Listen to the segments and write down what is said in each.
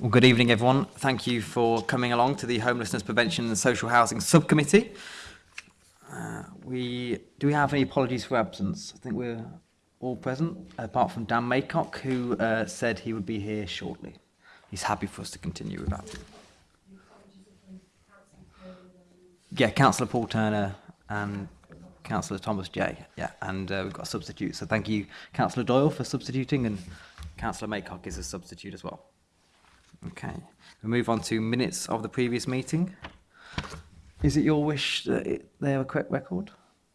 Well, good evening, everyone. Thank you for coming along to the Homelessness Prevention and Social Housing Subcommittee. Uh, we Do we have any apologies for absence? I think we're all present, apart from Dan Maycock, who uh, said he would be here shortly. He's happy for us to continue without him. Yeah, Councillor Paul Turner and Councillor Thomas Jay. Yeah, and uh, we've got a substitute. So thank you, Councillor Doyle, for substituting, and Councillor Maycock is a substitute as well. Okay, we move on to minutes of the previous meeting. Is it your wish that it, they have a correct record?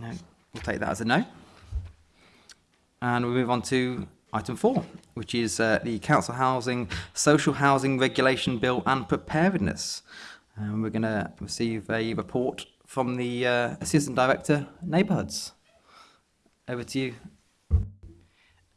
No, we'll take that as a no. And we move on to item four, which is uh, the Council Housing, Social Housing Regulation Bill and Preparedness. And we're going to receive a report from the uh, Assistant Director, Neighbourhoods. Over to you,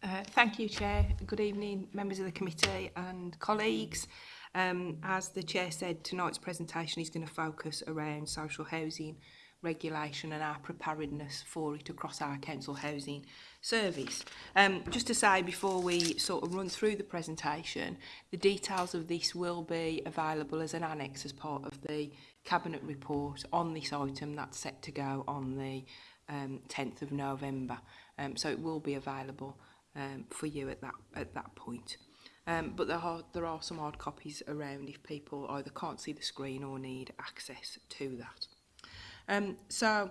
Uh, thank you, Chair. Good evening, members of the committee and colleagues. Um, as the Chair said, tonight's presentation is going to focus around social housing regulation and our preparedness for it across our council housing service. Um, just to say before we sort of run through the presentation, the details of this will be available as an annex as part of the Cabinet report on this item that's set to go on the um, 10th of November. Um, so it will be available um, for you at that at that point. Um, but there are, there are some hard copies around if people either can't see the screen or need access to that. Um, so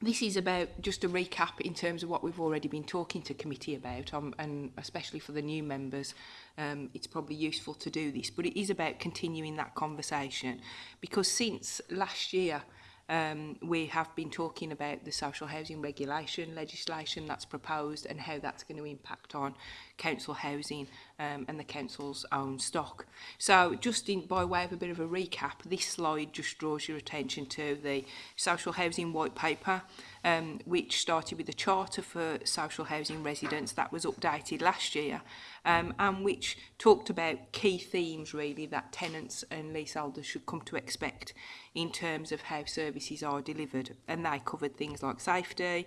this is about just a recap in terms of what we've already been talking to committee about um, and especially for the new members um, it's probably useful to do this but it is about continuing that conversation because since last year Um, we have been talking about the social housing regulation legislation that's proposed and how that's going to impact on council housing um, and the council's own stock. So just in, by way of a bit of a recap, this slide just draws your attention to the social housing white paper, um, which started with the charter for social housing residents that was updated last year um, and which talked about key themes really that tenants and leaseholders should come to expect in terms of how services are delivered. And they covered things like safety,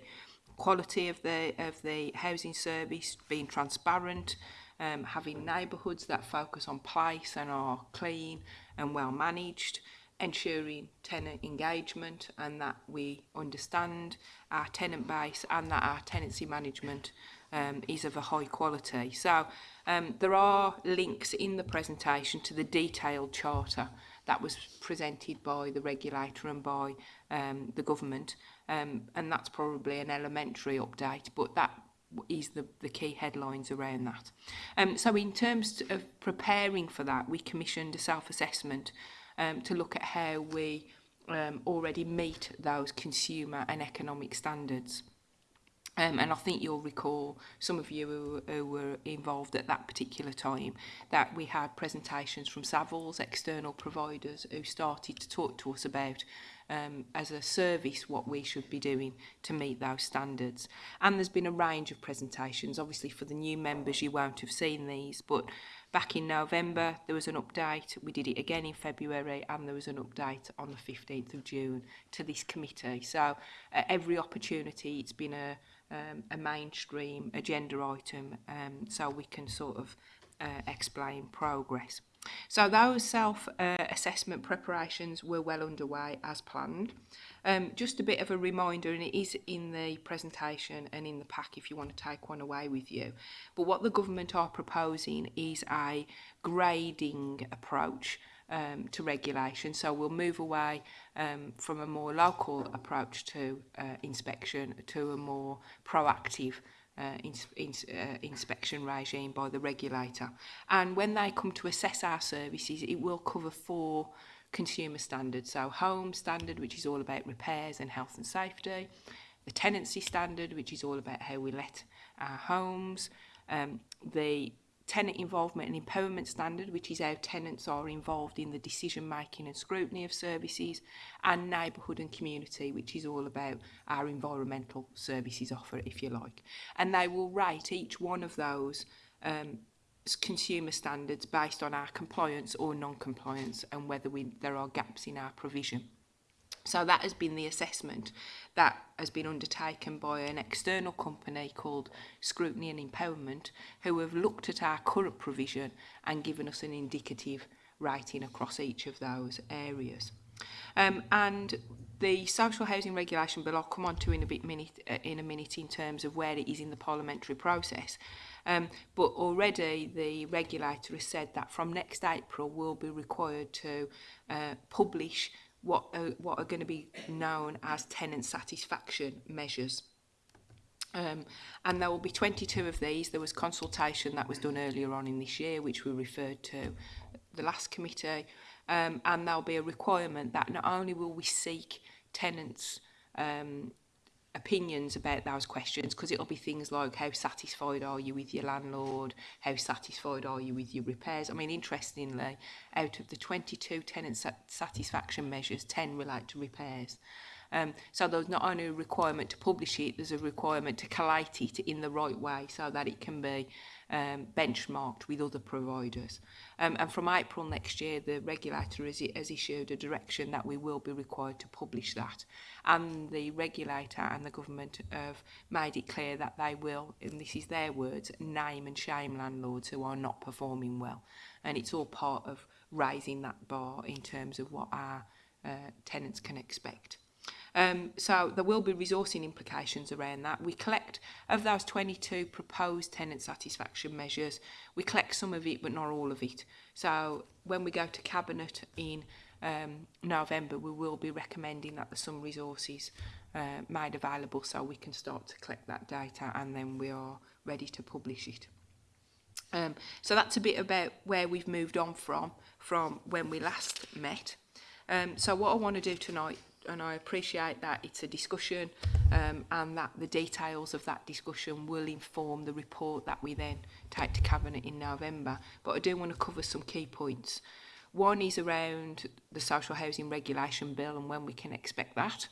quality of the of the housing service, being transparent, um, having neighborhoods that focus on place and are clean and well managed, ensuring tenant engagement and that we understand our tenant base and that our tenancy management um, is of a high quality. So um, there are links in the presentation to the detailed charter that was presented by the regulator and by um, the government um, and that's probably an elementary update, but that is the, the key headlines around that. Um, so in terms of preparing for that, we commissioned a self-assessment um, to look at how we um, already meet those consumer and economic standards. Um, and I think you'll recall, some of you who, who were involved at that particular time, that we had presentations from Savills, external providers, who started to talk to us about um, as a service what we should be doing to meet those standards. And there's been a range of presentations. Obviously, for the new members, you won't have seen these, but back in November, there was an update. We did it again in February, and there was an update on the 15th of June to this committee. So, uh, every opportunity, it's been a, um, a mainstream agenda item, um, so we can sort of uh, explain progress. So those self-assessment uh, preparations were well underway as planned. Um, just a bit of a reminder, and it is in the presentation and in the pack if you want to take one away with you. But what the government are proposing is a grading approach um, to regulation. So we'll move away um, from a more local approach to uh, inspection to a more proactive approach uh, ins ins uh, inspection regime by the regulator. And when they come to assess our services, it will cover four consumer standards. So home standard, which is all about repairs and health and safety. The tenancy standard, which is all about how we let our homes. Um, the tenant involvement and empowerment standard, which is how tenants are involved in the decision making and scrutiny of services, and neighbourhood and community, which is all about our environmental services offer, if you like. And they will rate each one of those um, consumer standards based on our compliance or non-compliance and whether we, there are gaps in our provision. So that has been the assessment that has been undertaken by an external company called Scrutiny and Empowerment who have looked at our current provision and given us an indicative rating across each of those areas. Um, and the social housing regulation bill I'll come on to in a bit minute uh, in a minute in terms of where it is in the parliamentary process. Um, but already the regulator has said that from next April we'll be required to uh, publish what are, what are going to be known as tenant satisfaction measures. Um, and there will be 22 of these. There was consultation that was done earlier on in this year, which we referred to the last committee. Um, and there'll be a requirement that not only will we seek tenants' um, opinions about those questions because it'll be things like how satisfied are you with your landlord how satisfied are you with your repairs i mean interestingly out of the 22 tenant satisfaction measures 10 relate to repairs um so there's not only a requirement to publish it there's a requirement to collate it in the right way so that it can be um, benchmarked with other providers. Um, and from April next year, the regulator has, has issued a direction that we will be required to publish that. And the regulator and the government have made it clear that they will, and this is their words, name and shame landlords who are not performing well. And it's all part of raising that bar in terms of what our uh, tenants can expect. Um, so there will be resourcing implications around that. We collect, of those 22 proposed tenant satisfaction measures, we collect some of it but not all of it. So when we go to Cabinet in um, November, we will be recommending that there's some resources uh, made available so we can start to collect that data and then we are ready to publish it. Um, so that's a bit about where we've moved on from, from when we last met. Um, so what I want to do tonight and I appreciate that it's a discussion um, and that the details of that discussion will inform the report that we then take to Cabinet in November. But I do want to cover some key points. One is around the Social Housing Regulation Bill and when we can expect that.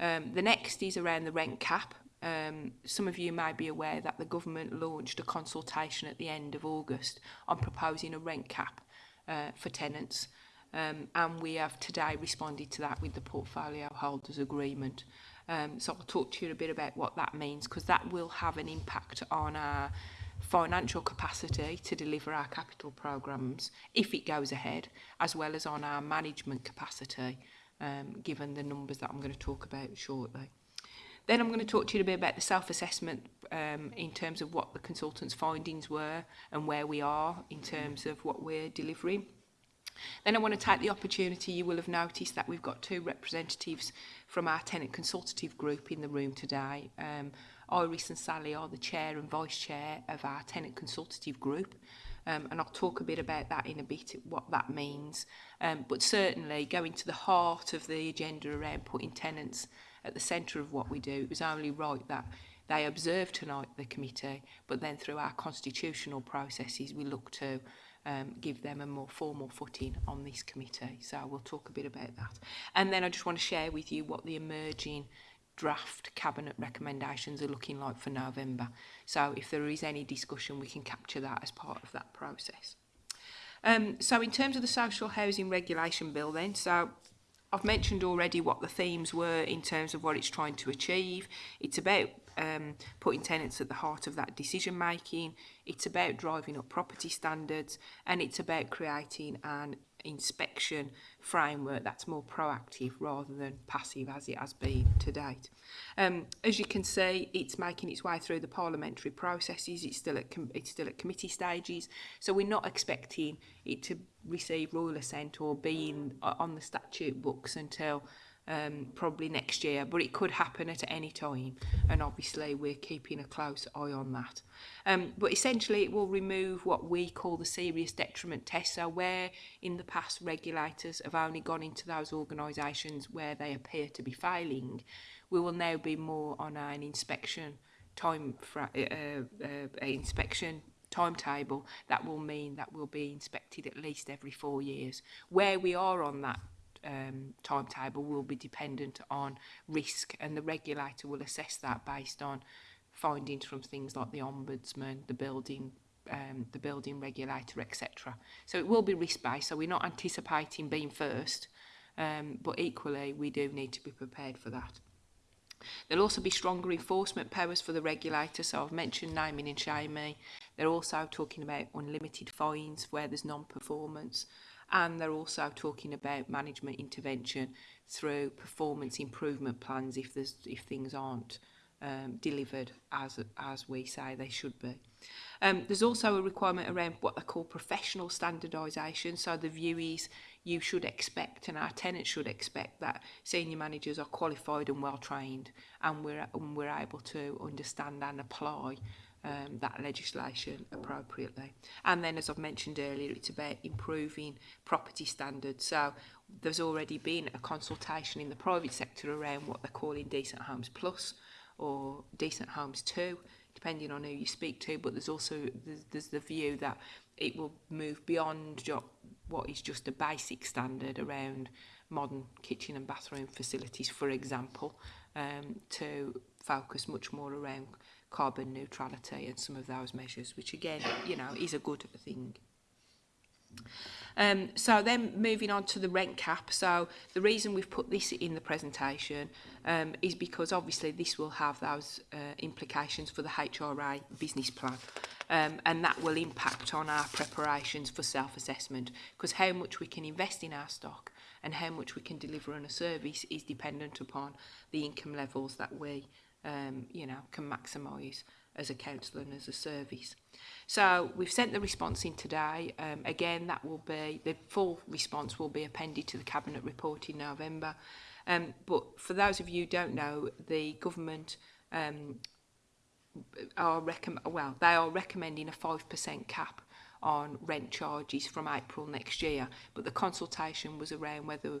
Um, the next is around the rent cap. Um, some of you may be aware that the government launched a consultation at the end of August on proposing a rent cap uh, for tenants. Um, and we have today responded to that with the portfolio holders agreement. Um, so I'll talk to you a bit about what that means because that will have an impact on our financial capacity to deliver our capital programs if it goes ahead, as well as on our management capacity, um, given the numbers that I'm going to talk about shortly. Then I'm going to talk to you a bit about the self-assessment um, in terms of what the consultant's findings were and where we are in terms of what we're delivering. Then I want to take the opportunity, you will have noticed that we've got two representatives from our tenant consultative group in the room today. Um, Iris and Sally are the chair and vice chair of our tenant consultative group. Um, and I'll talk a bit about that in a bit, what that means. Um, but certainly going to the heart of the agenda around putting tenants at the centre of what we do, it was only right that they observe tonight the committee, but then through our constitutional processes we look to um, give them a more formal footing on this committee. So we'll talk a bit about that. And then I just want to share with you what the emerging draft cabinet recommendations are looking like for November. So if there is any discussion, we can capture that as part of that process. Um, so in terms of the social housing regulation bill then, so I've mentioned already what the themes were in terms of what it's trying to achieve. It's about um, putting tenants at the heart of that decision making, It's about driving up property standards and it's about creating an inspection framework that's more proactive rather than passive as it has been to date. Um, as you can see, it's making its way through the parliamentary processes. It's still at it's still at committee stages, so we're not expecting it to receive royal assent or be in, on the statute books until um, probably next year, but it could happen at any time. And obviously, we're keeping a close eye on that. Um, but essentially, it will remove what we call the serious detriment test. So, where in the past regulators have only gone into those organisations where they appear to be failing, we will now be more on an inspection time for uh, uh, uh, inspection timetable that will mean that we'll be inspected at least every four years where we are on that um, timetable will be dependent on risk and the regulator will assess that based on findings from things like the ombudsman, the building um, the building regulator, etc. So it will be risk-based, so we're not anticipating being first, um, but equally we do need to be prepared for that. There'll also be stronger enforcement powers for the regulator, so I've mentioned naming and shaming. They're also talking about unlimited fines where there's non-performance and they're also talking about management intervention through performance improvement plans if there's if things aren't um, delivered as as we say they should be. Um, there's also a requirement around what they call professional standardisation. So the view is you should expect and our tenants should expect that senior managers are qualified and well trained and we're, and we're able to understand and apply um, that legislation appropriately. And then, as I've mentioned earlier, it's about improving property standards. So there's already been a consultation in the private sector around what they're calling Decent Homes Plus or Decent Homes 2, depending on who you speak to, but there's also there's, there's the view that it will move beyond what is just a basic standard around modern kitchen and bathroom facilities, for example, um, to focus much more around carbon neutrality and some of those measures, which again, you know, is a good thing. Um, so then moving on to the rent cap. So the reason we've put this in the presentation um, is because obviously this will have those uh, implications for the HRA business plan. Um, and that will impact on our preparations for self-assessment because how much we can invest in our stock and how much we can deliver on a service is dependent upon the income levels that we um, you know, can maximise as a counsellor and as a service. So we've sent the response in today. Um, again, that will be, the full response will be appended to the Cabinet report in November. Um, but for those of you who don't know, the government um, are well they are recommending a 5% cap on rent charges from April next year but the consultation was around whether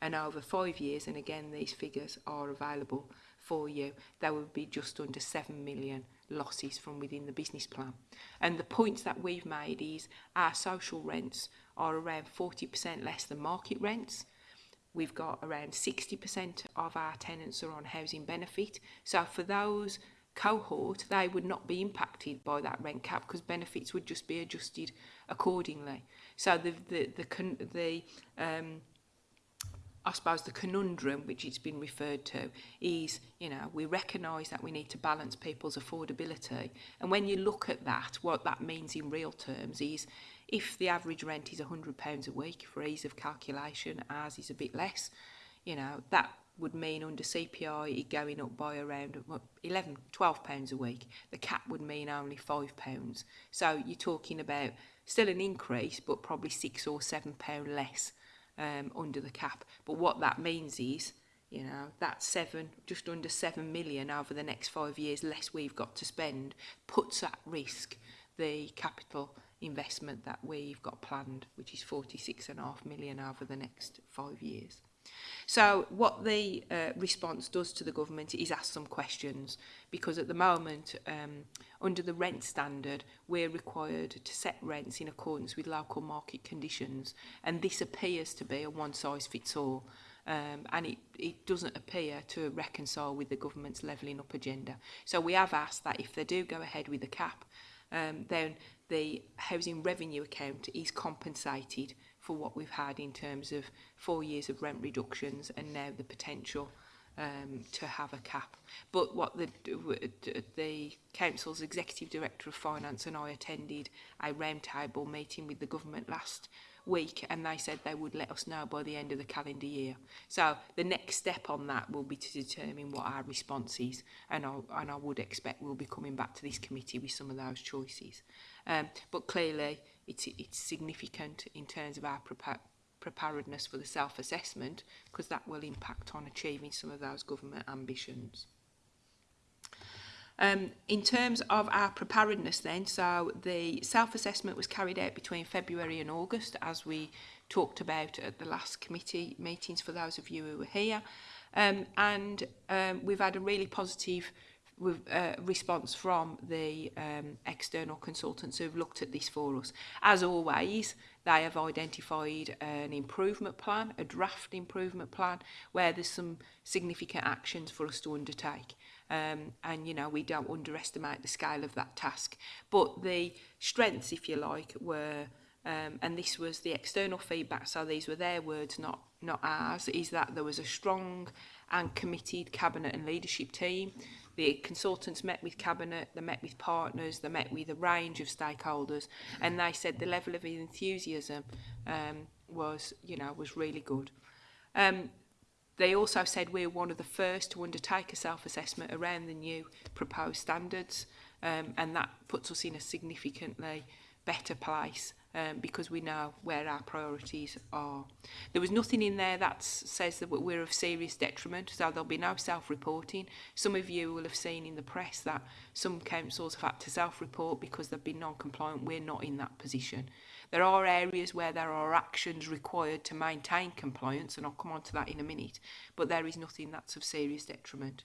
and over five years and again these figures are available for you, there would be just under 7 million losses from within the business plan. And the points that we've made is our social rents are around 40% less than market rents. We've got around 60% of our tenants are on housing benefit. So for those cohort, they would not be impacted by that rent cap because benefits would just be adjusted accordingly. So the the the the um, I suppose the conundrum which it's been referred to is, you know, we recognise that we need to balance people's affordability. And when you look at that, what that means in real terms is if the average rent is £100 a week, for ease of calculation, ours is a bit less, you know, that would mean under CPI it going up by around 11, 12 pounds a week. The cap would mean only five pounds. So you're talking about still an increase, but probably six or seven pound less um, under the cap. But what that means is, you know, that seven, just under seven million over the next five years less we've got to spend puts at risk the capital investment that we've got planned, which is 46.5 million over the next five years. So what the uh, response does to the government is ask some questions because at the moment um, under the rent standard we're required to set rents in accordance with local market conditions and this appears to be a one size fits all um, and it, it doesn't appear to reconcile with the government's levelling up agenda. So we have asked that if they do go ahead with the cap um, then the housing revenue account is compensated for what we've had in terms of four years of rent reductions and now the potential um, to have a cap. But what the, the Council's Executive Director of Finance and I attended a roundtable meeting with the government last week and they said they would let us know by the end of the calendar year. So the next step on that will be to determine what our response is and I, and I would expect we'll be coming back to this committee with some of those choices. Um, but clearly it's, it's significant in terms of our preparedness for the self-assessment because that will impact on achieving some of those government ambitions. Um, in terms of our preparedness then, so the self-assessment was carried out between February and August as we talked about at the last committee meetings for those of you who were here. Um, and um, we've had a really positive uh, response from the um, external consultants who've looked at this for us. As always, they have identified an improvement plan, a draft improvement plan, where there's some significant actions for us to undertake. Um, and, you know, we don't underestimate the scale of that task. But the strengths, if you like, were, um, and this was the external feedback, so these were their words, not, not ours, is that there was a strong and committed cabinet and leadership team The consultants met with Cabinet, they met with partners, they met with a range of stakeholders, and they said the level of enthusiasm um, was, you know, was really good. Um, they also said we're one of the first to undertake a self-assessment around the new proposed standards, um, and that puts us in a significantly better place um, because we know where our priorities are. There was nothing in there that says that we're of serious detriment, so there'll be no self-reporting. Some of you will have seen in the press that some councils have had to self-report because they've been non-compliant. We're not in that position. There are areas where there are actions required to maintain compliance, and I'll come on to that in a minute, but there is nothing that's of serious detriment.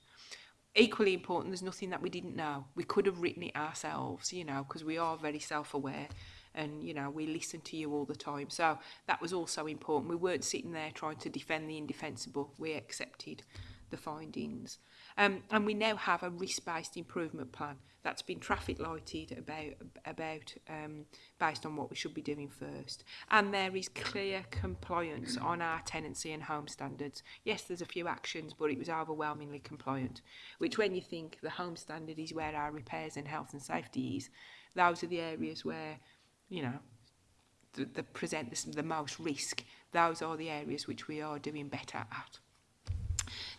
equally important, there's nothing that we didn't know. We could have written it ourselves, you know, because we are very self-aware and you know we listen to you all the time so that was also important we weren't sitting there trying to defend the indefensible we accepted the findings um, and we now have a risk-based improvement plan that's been traffic lighted about about um, based on what we should be doing first and there is clear compliance on our tenancy and home standards yes there's a few actions but it was overwhelmingly compliant which when you think the home standard is where our repairs and health and safety is those are the areas where you know, the, the present the, the most risk. Those are the areas which we are doing better at.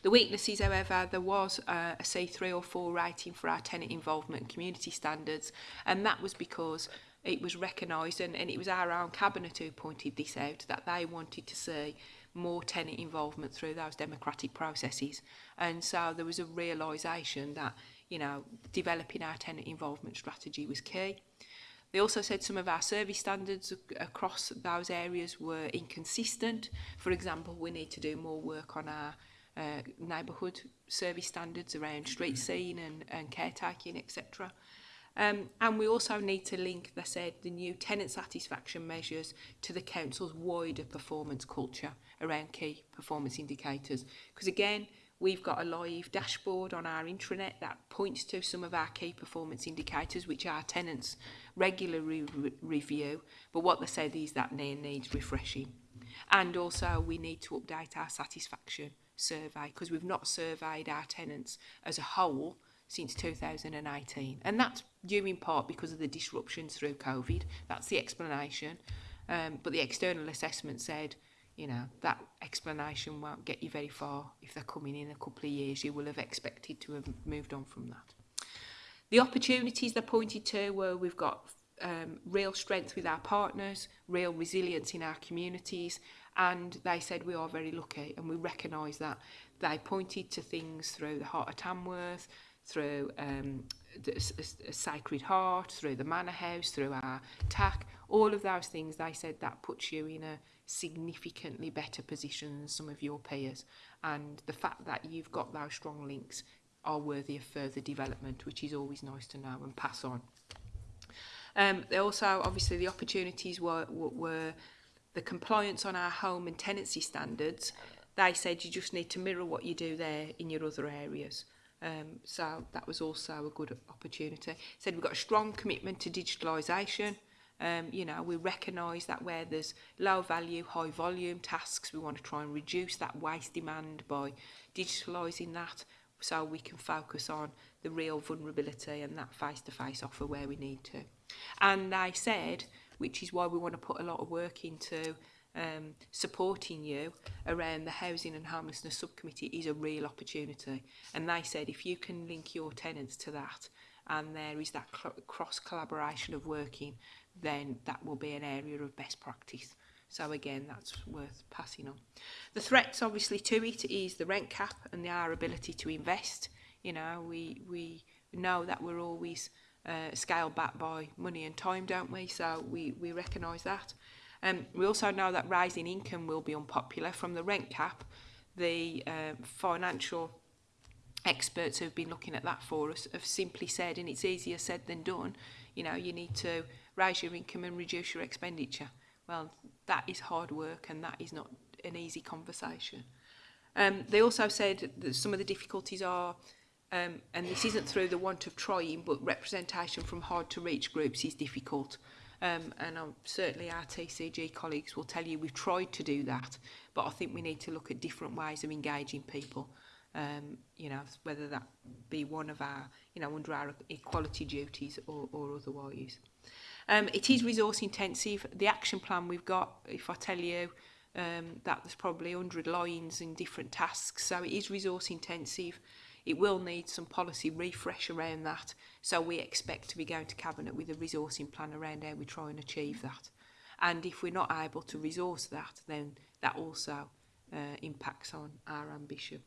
The weaknesses, however, there was uh, a C3 or 4 rating for our tenant involvement and community standards, and that was because it was recognised, and, and it was our own cabinet who pointed this out, that they wanted to see more tenant involvement through those democratic processes. And so there was a realisation that, you know, developing our tenant involvement strategy was key. They also said some of our service standards across those areas were inconsistent. For example, we need to do more work on our uh, neighbourhood service standards around street scene and, and caretaking, etc. Um, and we also need to link, they said, the new tenant satisfaction measures to the council's wider performance culture around key performance indicators. Because again, We've got a live dashboard on our intranet that points to some of our key performance indicators, which our tenants regularly re review. But what they said is that they needs refreshing. And also we need to update our satisfaction survey because we've not surveyed our tenants as a whole since 2018. And that's due in part because of the disruptions through COVID. That's the explanation. Um, but the external assessment said you know, that explanation won't get you very far. If they're coming in a couple of years, you will have expected to have moved on from that. The opportunities they pointed to were we've got um, real strength with our partners, real resilience in our communities, and they said we are very lucky and we recognise that. They pointed to things through the Heart of Tamworth, through um, the, a, a Sacred Heart, through the Manor House, through our TAC, all of those things, they said that puts you in a significantly better position than some of your peers. And the fact that you've got those strong links are worthy of further development, which is always nice to know and pass on. Um, they also, obviously, the opportunities were, were the compliance on our home and tenancy standards. They said you just need to mirror what you do there in your other areas. Um, so that was also a good opportunity. Said we've got a strong commitment to digitalization Um, you know, we recognise that where there's low value, high volume tasks, we want to try and reduce that waste demand by digitalising that so we can focus on the real vulnerability and that face-to-face -face offer where we need to. And I said, which is why we want to put a lot of work into um, supporting you around the Housing and Homelessness Subcommittee is a real opportunity. And they said if you can link your tenants to that and there is that cross collaboration of working, then that will be an area of best practice. So again, that's worth passing on. The threats obviously to it is the rent cap and the, our ability to invest. You know, we, we know that we're always uh, scaled back by money and time, don't we? So we, we recognise that. Um, we also know that rising income will be unpopular from the rent cap. The uh, financial experts who've been looking at that for us have simply said, and it's easier said than done, you know, you need to rise your income and reduce your expenditure. Well, that is hard work and that is not an easy conversation. Um, they also said that some of the difficulties are, um, and this isn't through the want of trying, but representation from hard to reach groups is difficult. Um, and I'm, certainly our TCG colleagues will tell you we've tried to do that, but I think we need to look at different ways of engaging people. Um, you know, whether that be one of our, you know, under our equality duties or, or otherwise. Um, it is resource intensive. The action plan we've got, if I tell you, um, that there's probably 100 lines in different tasks. So it is resource intensive. It will need some policy refresh around that. So we expect to be going to Cabinet with a resourcing plan around how we try and achieve that. And if we're not able to resource that, then that also uh, impacts on our ambition.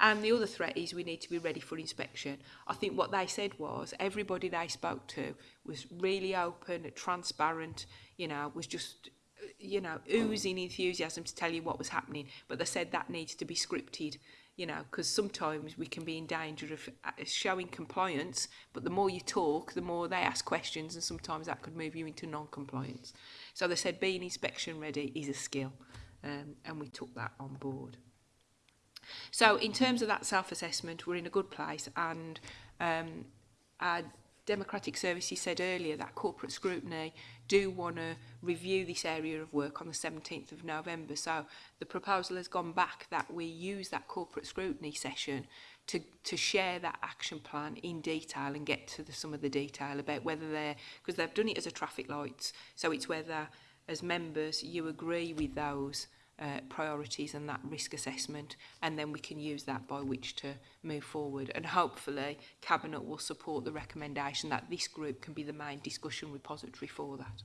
And the other threat is we need to be ready for inspection. I think what they said was everybody they spoke to was really open, transparent, you know, was just you know, oozing enthusiasm to tell you what was happening. But they said that needs to be scripted, you know, because sometimes we can be in danger of uh, showing compliance, but the more you talk, the more they ask questions, and sometimes that could move you into non compliance. So they said being inspection ready is a skill, um, and we took that on board. So in terms of that self-assessment, we're in a good place and um, our Democratic Services said earlier that corporate scrutiny do want to review this area of work on the 17th of November. So the proposal has gone back that we use that corporate scrutiny session to, to share that action plan in detail and get to the, some of the detail about whether they're, because they've done it as a traffic lights, so it's whether as members you agree with those uh, priorities and that risk assessment and then we can use that by which to move forward and hopefully cabinet will support the recommendation that this group can be the main discussion repository for that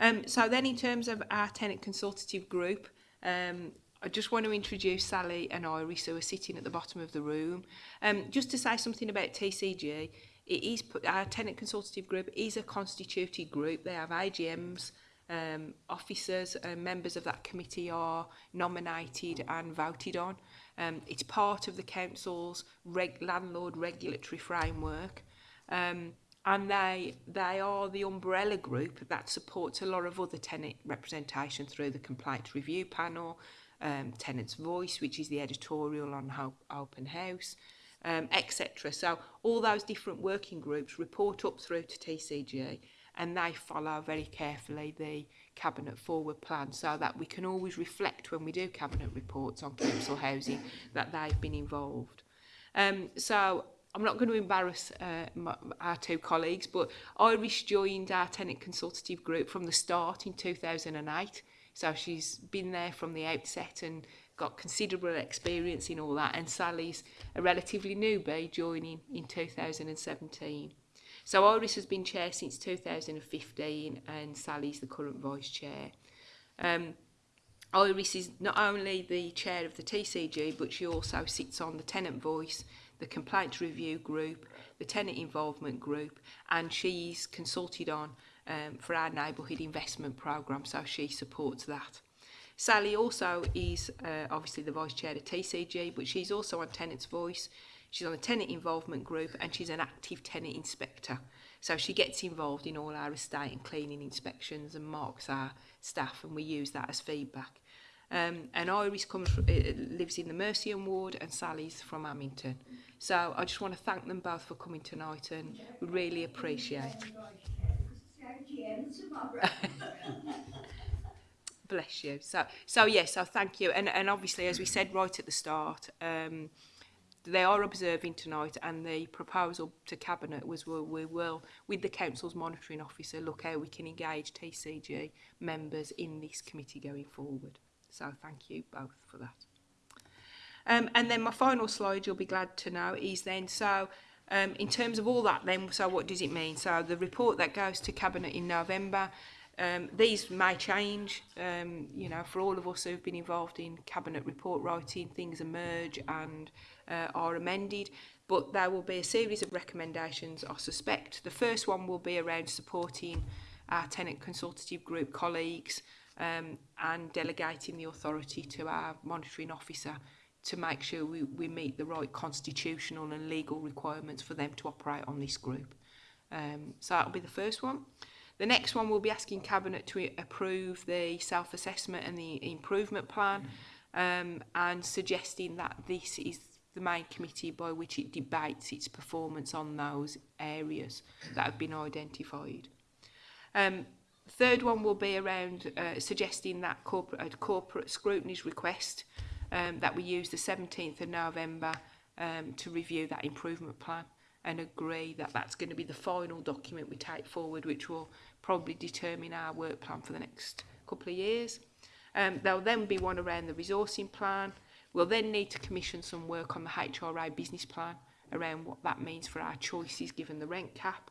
um so then in terms of our tenant consultative group um I just want to introduce Sally and Iris who are sitting at the bottom of the room. Um, just to say something about TCG, it is put, our tenant consultative group is a constituted group. They have AGMs, um, officers and members of that committee are nominated and voted on. Um, it's part of the council's reg landlord regulatory framework. Um, and they they are the umbrella group that supports a lot of other tenant representation through the complaint review panel, um, tenants voice, which is the editorial on ho open house, um, etc. So all those different working groups report up through to TCG and they follow very carefully the cabinet forward plan so that we can always reflect when we do cabinet reports on council housing that they've been involved. Um, so I'm not going to embarrass uh, my, our two colleagues, but Iris joined our tenant consultative group from the start in 2008. So she's been there from the outset and got considerable experience in all that. And Sally's a relatively newbie joining in 2017. So Iris has been chair since 2015 and Sally's the current vice chair. Um, Iris is not only the chair of the TCG, but she also sits on the Tenant Voice, the Complaint Review Group, the Tenant Involvement Group, and she's consulted on um, for our neighbourhood investment programme, so she supports that. Sally also is uh, obviously the vice chair of TCG, but she's also on Tenants Voice. She's on the tenant involvement group and she's an active tenant inspector. So she gets involved in all our estate and cleaning inspections and marks our staff and we use that as feedback. Um, and Iris comes from, uh, lives in the Mercian ward and Sally's from Amington. So I just want to thank them both for coming tonight and we really appreciate Bless you. So, so yes, yeah, so thank you. And, and obviously, as we said right at the start, um, they are observing tonight and the proposal to Cabinet was we, we will, with the Council's Monitoring Officer, look how we can engage TCG members in this committee going forward. So thank you both for that. Um, and then my final slide, you'll be glad to know, is then so um, in terms of all that then, so what does it mean? So the report that goes to Cabinet in November, um, these may change, um, you know, for all of us who have been involved in Cabinet report writing, things emerge and uh, are amended but there will be a series of recommendations I suspect. The first one will be around supporting our tenant consultative group colleagues um, and delegating the authority to our monitoring officer to make sure we, we meet the right constitutional and legal requirements for them to operate on this group. Um, so that will be the first one. The next one will be asking Cabinet to approve the self-assessment and the improvement plan um, and suggesting that this is the main committee by which it debates its performance on those areas that have been identified. Um, third one will be around uh, suggesting that corporate, corporate scrutiny's request um, that we use the 17th of November um, to review that improvement plan and agree that that's going to be the final document we take forward which will probably determine our work plan for the next couple of years. Um, there'll then be one around the resourcing plan, We'll then need to commission some work on the HRI business plan around what that means for our choices given the rent cap.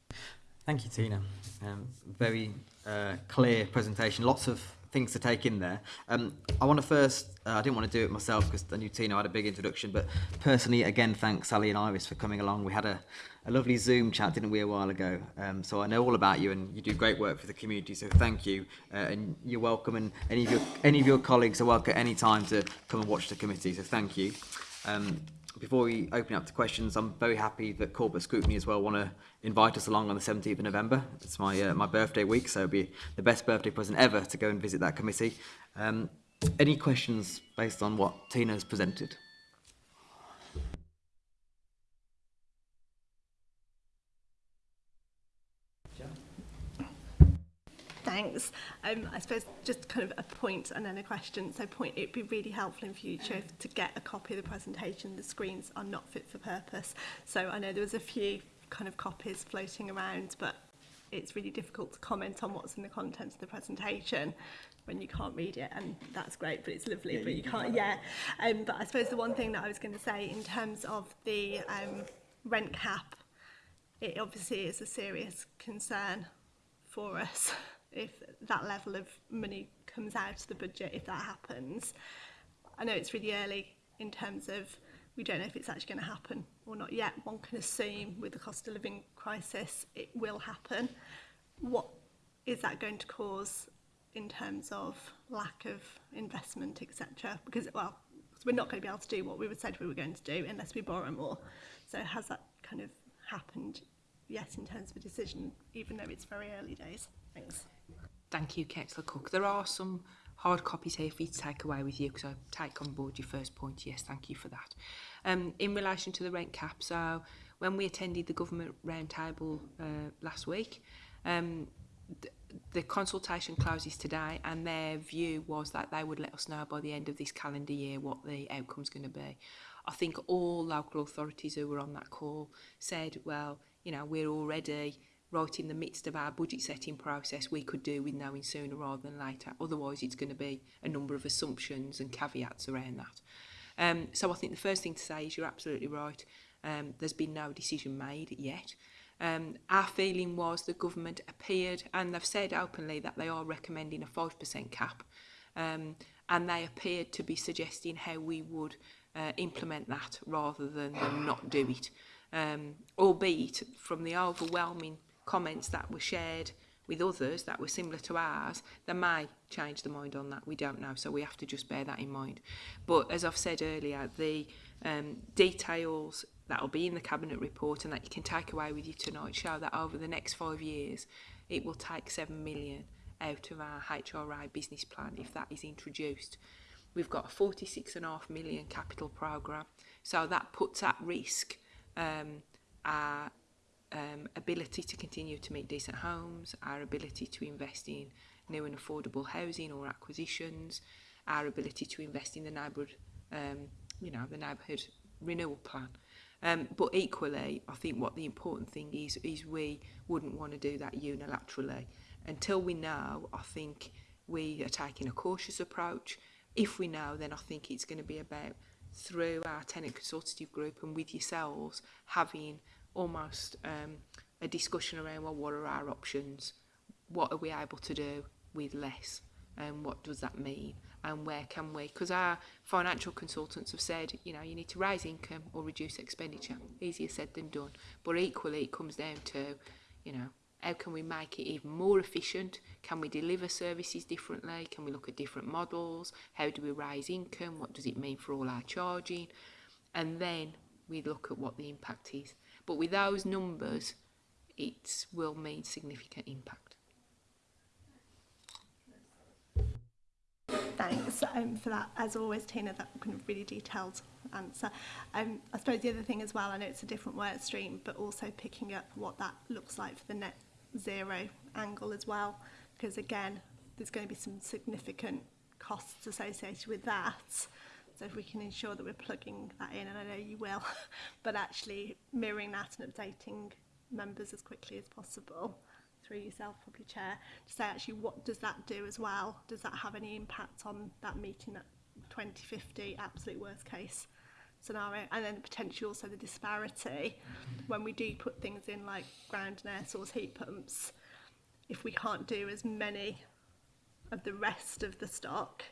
Thank you, Tina. Um, very uh, clear presentation. Lots of things to take in there. Um, I want to first, uh, I didn't want to do it myself because I knew Tina had a big introduction, but personally, again, thanks Sally and Iris for coming along. We had a, a lovely Zoom chat, didn't we, a while ago? Um, so I know all about you and you do great work for the community, so thank you. Uh, and you're welcome and any of your, any of your colleagues are welcome at any time to come and watch the committee, so thank you. Um, before we open up to questions, I'm very happy that Corporate Scrutiny as well want to invite us along on the 17th of November. It's my uh, my birthday week, so it'll be the best birthday present ever to go and visit that committee. Um, any questions based on what Tina's presented? thanks. Um, I suppose just kind of a point and then a question. So point, it'd be really helpful in future if, to get a copy of the presentation. The screens are not fit for purpose. So I know there was a few kind of copies floating around, but it's really difficult to comment on what's in the contents of the presentation when you can't read it and that's great but it's lovely yeah, but you can't yeah um but I suppose the one thing that I was going to say in terms of the um rent cap it obviously is a serious concern for us if that level of money comes out of the budget if that happens. I know it's really early in terms of we don't know if it's actually going to happen or not yet. One can assume with the cost of living crisis it will happen. What is that going to cause in terms of lack of investment, etc.? Because, well, we're not going to be able to do what we said we were going to do unless we borrow more. So has that kind of happened yet in terms of a decision, even though it's very early days? Thanks. Thank you, Kexler Cook. There are some hard copies here for you to take away with you because I take on board your first point. Yes, thank you for that. Um, in relation to the rent cap, so when we attended the government roundtable uh, last week, um, th the consultation closes today and their view was that they would let us know by the end of this calendar year what the outcome's going to be. I think all local authorities who were on that call said, well, you know, we're already right in the midst of our budget setting process, we could do with knowing sooner rather than later. Otherwise, it's going to be a number of assumptions and caveats around that. Um, so I think the first thing to say is you're absolutely right. Um, there's been no decision made yet. Um, our feeling was the government appeared, and they've said openly that they are recommending a 5% cap, um, and they appeared to be suggesting how we would uh, implement that rather than them not do it. Um, albeit from the overwhelming comments that were shared with others that were similar to ours that may change the mind on that. We don't know, so we have to just bear that in mind. But as I've said earlier, the um, details that will be in the Cabinet report and that you can take away with you tonight show that over the next five years, it will take seven million out of our HRI business plan if that is introduced. We've got a 46 and half million capital program so that puts at risk um, our um, ability to continue to make decent homes, our ability to invest in new and affordable housing or acquisitions, our ability to invest in the neighbourhood, um, you know, the neighbourhood renewal plan. Um, but equally, I think what the important thing is, is we wouldn't want to do that unilaterally. Until we know, I think we are taking a cautious approach. If we know, then I think it's going to be about through our tenant consultative group and with yourselves having almost um, a discussion around well, what are our options? What are we able to do with less? And what does that mean? And where can we? Because our financial consultants have said, you know, you need to raise income or reduce expenditure. Easier said than done. But equally, it comes down to, you know, how can we make it even more efficient? Can we deliver services differently? Can we look at different models? How do we raise income? What does it mean for all our charging? And then we look at what the impact is. But with those numbers, it will make significant impact. Thanks um, for that. As always, Tina, that kind of really detailed answer. Um, I suppose the other thing as well, I know it's a different work stream, but also picking up what that looks like for the net zero angle as well, because again, there's going to be some significant costs associated with that. So if we can ensure that we're plugging that in, and I know you will, but actually mirroring that and updating members as quickly as possible through yourself, probably chair, to say actually what does that do as well? Does that have any impact on that meeting at 2050, absolute worst case scenario? And then potential also the disparity when we do put things in like ground and air source heat pumps, if we can't do as many of the rest of the stock,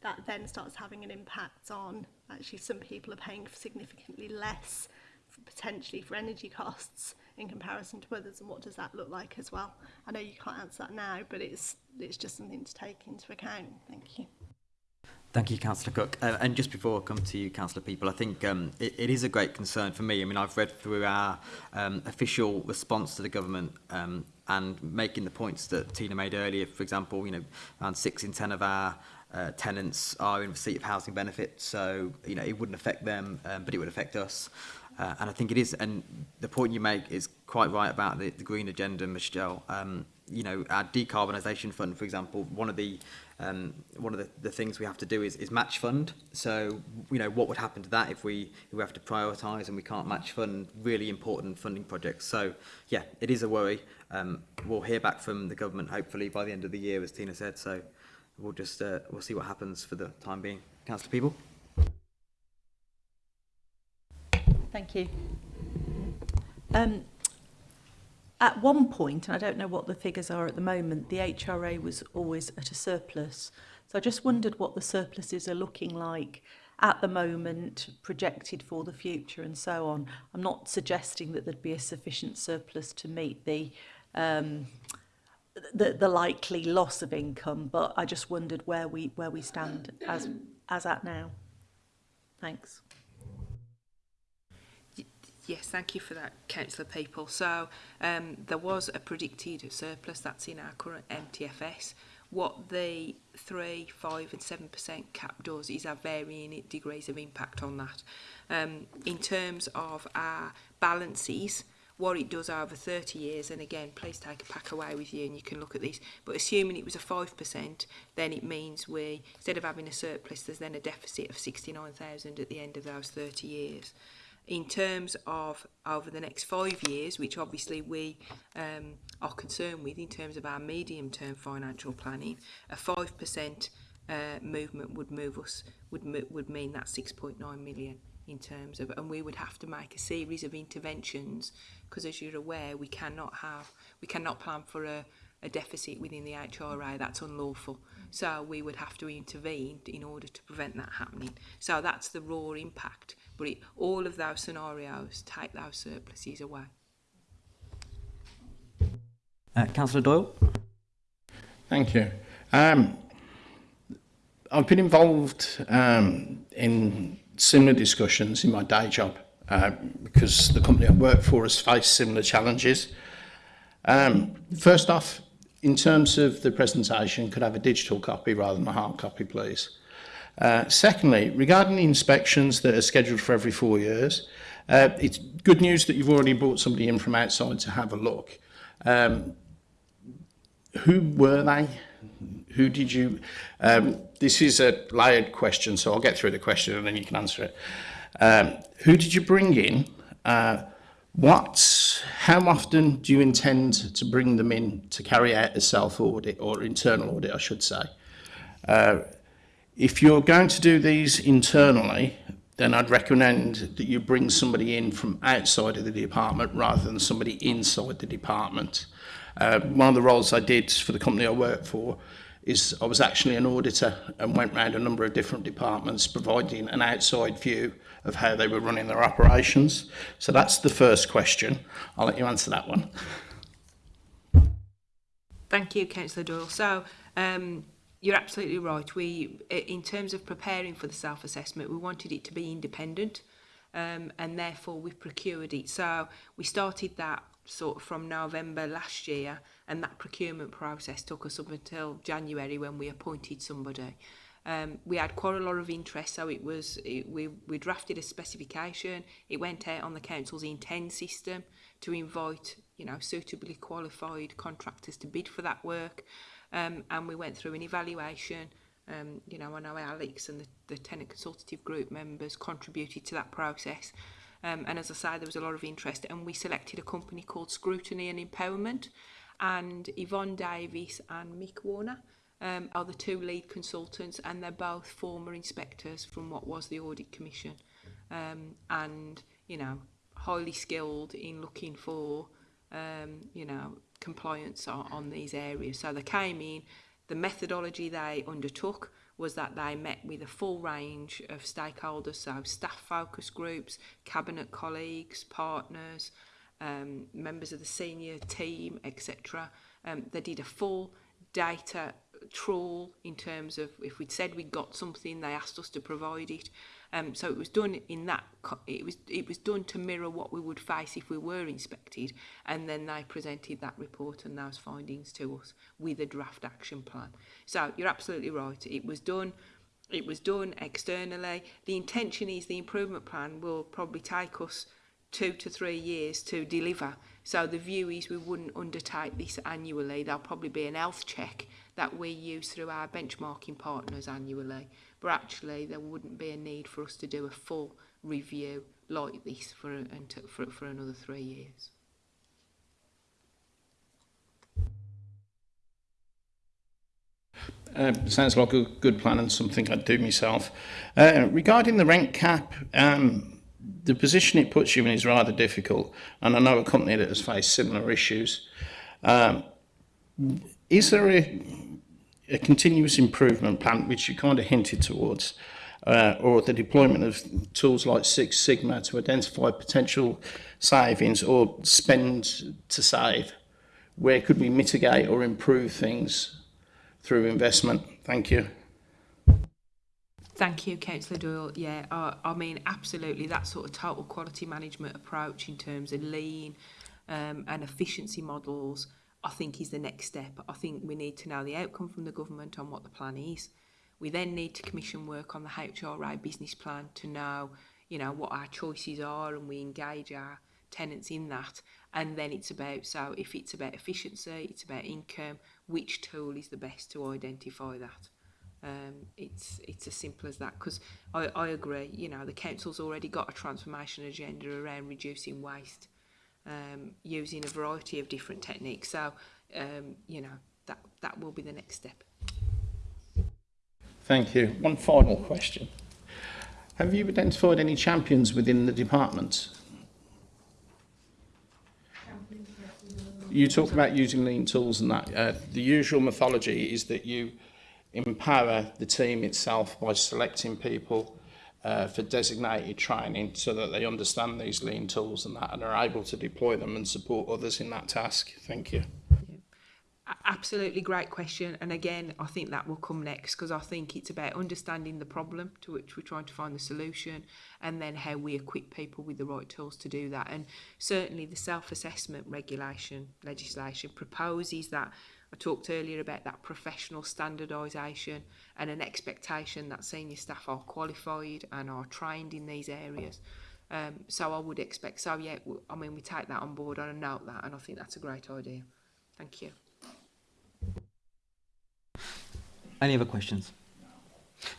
that then starts having an impact on actually some people are paying significantly less for potentially for energy costs in comparison to others and what does that look like as well I know you can't answer that now but it's it's just something to take into account thank you Thank you, Councillor Cook. Uh, and just before I come to you, Councillor People, I think um, it, it is a great concern for me. I mean, I've read through our um, official response to the government um, and making the points that Tina made earlier, for example, you know, around six in 10 of our uh, tenants are in receipt of housing benefits, so you know it wouldn't affect them, um, but it would affect us. Uh, and I think it is, and the point you make is quite right about the, the green agenda, Michelle. Um, you know, our decarbonisation fund, for example, one of the um, one of the, the things we have to do is, is match fund. So, you know, what would happen to that if we, if we have to prioritise and we can't match fund really important funding projects? So, yeah, it is a worry. Um, we'll hear back from the government, hopefully, by the end of the year, as Tina said. So, we'll just uh, we'll see what happens for the time being. Councillor People. Thank you. Um, at one point, and I don't know what the figures are at the moment, the HRA was always at a surplus. So I just wondered what the surpluses are looking like at the moment, projected for the future and so on. I'm not suggesting that there'd be a sufficient surplus to meet the um, the, the likely loss of income, but I just wondered where we where we stand as as at now. Thanks. Yes, thank you for that, Councillor People. So um, there was a predicted surplus that's in our current MTFS. What the 3, 5 and 7% cap does is have varying degrees of impact on that. Um, in terms of our balances, what it does over 30 years, and again, please take a pack away with you and you can look at this, but assuming it was a 5%, then it means we, instead of having a surplus, there's then a deficit of 69,000 at the end of those 30 years. in terms of over the next five years, which obviously we um, are concerned with in terms of our medium term financial planning, a 5% uh, movement would move us, would, would mean that 6.9 million in terms of, and we would have to make a series of interventions because as you're aware, we cannot have, we cannot plan for a, a deficit within the HRA that's unlawful. So we would have to intervene in order to prevent that happening. So that's the raw impact. But it, all of those scenarios take those surpluses away. Uh, Councillor Doyle. Thank you. Um, I've been involved um, in similar discussions in my day job uh, because the company I work for has faced similar challenges. Um, first off, in terms of the presentation, could I have a digital copy rather than a hard copy, please? Uh, secondly, regarding the inspections that are scheduled for every four years, uh, it's good news that you've already brought somebody in from outside to have a look. Um, who were they? Who did you... Um, this is a layered question, so I'll get through the question and then you can answer it. Um, who did you bring in? Uh, what, how often do you intend to bring them in to carry out a self-audit or internal audit, I should say? Uh, if you're going to do these internally, then I'd recommend that you bring somebody in from outside of the department rather than somebody inside the department. Uh, one of the roles I did for the company I worked for is I was actually an auditor and went round a number of different departments providing an outside view of how they were running their operations. So that's the first question. I'll let you answer that one. Thank you, Councillor Doyle. So um, you're absolutely right. We, in terms of preparing for the self-assessment, we wanted it to be independent um, and therefore we procured it. So we started that sort of from November last year, and that procurement process took us up until January when we appointed somebody. Um, we had quite a lot of interest, so it was it, we we drafted a specification. It went out on the council's intent system to invite you know suitably qualified contractors to bid for that work, um, and we went through an evaluation. Um, you know, I know Alex and the, the tenant consultative group members contributed to that process. Um, and as I said, there was a lot of interest, and we selected a company called Scrutiny and Empowerment. And Yvonne Davies and Mick Warner um, are the two lead consultants, and they're both former inspectors from what was the Audit Commission. Um, and, you know, highly skilled in looking for, um, you know, compliance on, on these areas. So they came in, the methodology they undertook was that they met with a full range of stakeholders, so staff focus groups, cabinet colleagues, partners, um, members of the senior team, etc. Um, they did a full data trawl in terms of if we'd said we'd got something they asked us to provide it um, so it was done in that it was it was done to mirror what we would face if we were inspected and then they presented that report and those findings to us with a draft action plan so you're absolutely right it was done it was done externally the intention is the improvement plan will probably take us two to three years to deliver. So the view is we wouldn't undertake this annually. There'll probably be an health check that we use through our benchmarking partners annually. But actually, there wouldn't be a need for us to do a full review like this for, for, for another three years. Uh, sounds like a good plan and something I'd do myself. Uh, regarding the rent cap, um, the position it puts you in is rather difficult, and I know a company that has faced similar issues. Um, is there a, a, continuous improvement plan, which you kind of hinted towards, uh, or the deployment of tools like Six Sigma to identify potential savings or spend to save? Where could we mitigate or improve things through investment? Thank you. Thank you, Councillor Doyle. Yeah, I, I mean, absolutely, that sort of total quality management approach in terms of lean um, and efficiency models, I think is the next step. I think we need to know the outcome from the government on what the plan is. We then need to commission work on the HRA business plan to know, you know, what our choices are and we engage our tenants in that. And then it's about, so if it's about efficiency, it's about income, which tool is the best to identify that. Um, it's it's as simple as that because I, I agree you know the council's already got a transformation agenda around reducing waste um, using a variety of different techniques so um, you know that that will be the next step thank you one final question have you identified any champions within the department you talk about using lean tools and that uh, the usual mythology is that you empower the team itself by selecting people uh, for designated training so that they understand these lean tools and that and are able to deploy them and support others in that task. Thank you. Absolutely great question. And again, I think that will come next because I think it's about understanding the problem to which we're trying to find the solution and then how we equip people with the right tools to do that. And certainly the self assessment regulation legislation proposes that I talked earlier about that professional standardisation and an expectation that senior staff are qualified and are trained in these areas. Um, so I would expect, so yeah, I mean, we take that on board and note that, and I think that's a great idea. Thank you. Any other questions?